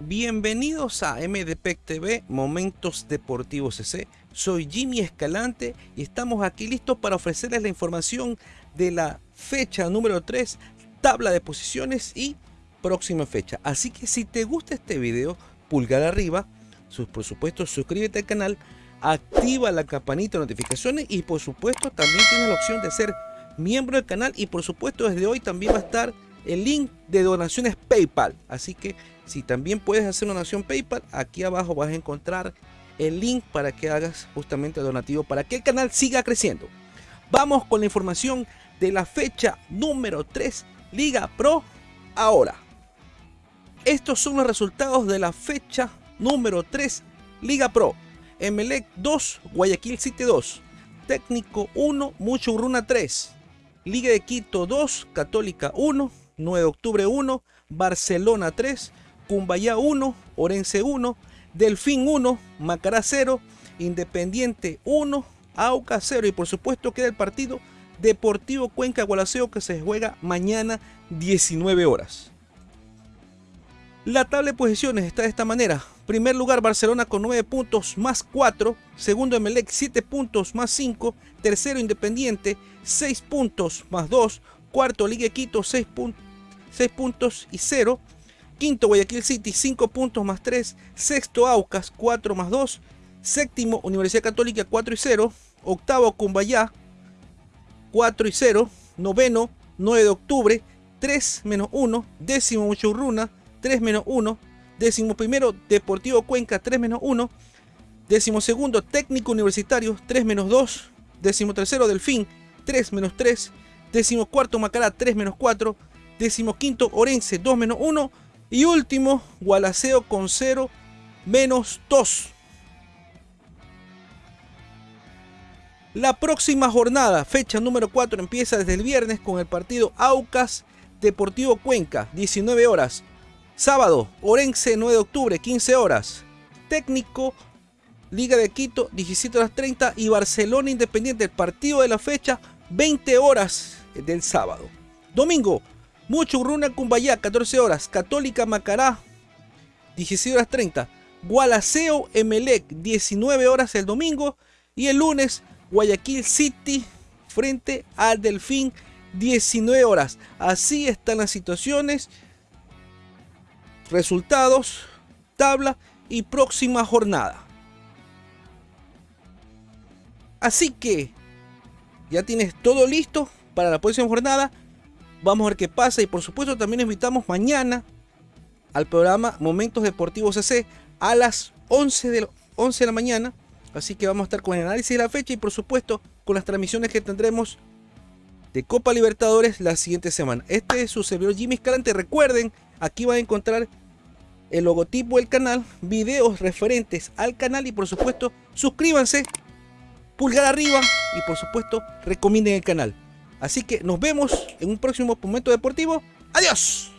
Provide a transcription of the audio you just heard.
Bienvenidos a MDPEC TV, Momentos Deportivos CC. Soy Jimmy Escalante y estamos aquí listos para ofrecerles la información de la fecha número 3, tabla de posiciones y próxima fecha. Así que si te gusta este video, pulgar arriba, por supuesto suscríbete al canal, activa la campanita de notificaciones y por supuesto también tienes la opción de ser miembro del canal y por supuesto desde hoy también va a estar el link de donaciones PayPal. Así que si también puedes hacer una donación PayPal, aquí abajo vas a encontrar el link para que hagas justamente el donativo para que el canal siga creciendo. Vamos con la información de la fecha número 3 Liga Pro ahora. Estos son los resultados de la fecha número 3 Liga Pro. Emelec 2, Guayaquil City 2, Técnico 1, Mucho Urruna 3, Liga de Quito 2, Católica 1, 9 de octubre 1, Barcelona 3, Cumbayá 1, Orense 1, Delfín 1, Macará 0, Independiente 1, Auca 0 y por supuesto queda el partido Deportivo Cuenca Gualaceo que se juega mañana 19 horas. La tabla de posiciones está de esta manera. Primer lugar Barcelona con 9 puntos más 4. Segundo Emelec 7 puntos más 5. Tercero Independiente 6 puntos más 2. Cuarto Liga Quito 6 puntos 6 puntos y 0. Quinto, Guayaquil City, 5 puntos más 3. Sexto, Aucas, 4 más 2. Séptimo, Universidad Católica, 4 y 0. Octavo, Cumbayá, 4 y 0. Noveno, 9 de octubre, 3 menos 1. Décimo, Muchurruna, 3 menos 1. Décimo primero, Deportivo Cuenca, 3 menos 1. Décimo segundo, Técnico Universitario, 3 menos 2. Décimo tercero, Delfín, 3 menos 3. Décimo cuarto, Macará, 3 menos 4 quinto Orense 2 menos 1 y último Gualaceo con 0 menos 2. La próxima jornada, fecha número 4, empieza desde el viernes con el partido Aucas Deportivo Cuenca, 19 horas. Sábado, Orense 9 de octubre, 15 horas. Técnico, Liga de Quito, 17 horas 30 y Barcelona Independiente, el partido de la fecha, 20 horas del sábado. Domingo, mucho Urruna Cumbayá, 14 horas. Católica Macará, 16 horas 30. Gualaceo Emelec, 19 horas el domingo. Y el lunes, Guayaquil City frente al Delfín, 19 horas. Así están las situaciones, resultados, tabla y próxima jornada. Así que ya tienes todo listo para la próxima jornada. Vamos a ver qué pasa y por supuesto también invitamos mañana al programa Momentos Deportivos CC a las 11 de, 11 de la mañana. Así que vamos a estar con el análisis de la fecha y por supuesto con las transmisiones que tendremos de Copa Libertadores la siguiente semana. Este es su servidor Jimmy Escalante. Recuerden, aquí van a encontrar el logotipo del canal, videos referentes al canal y por supuesto suscríbanse, pulgar arriba y por supuesto recomienden el canal. Así que nos vemos en un próximo momento deportivo. ¡Adiós!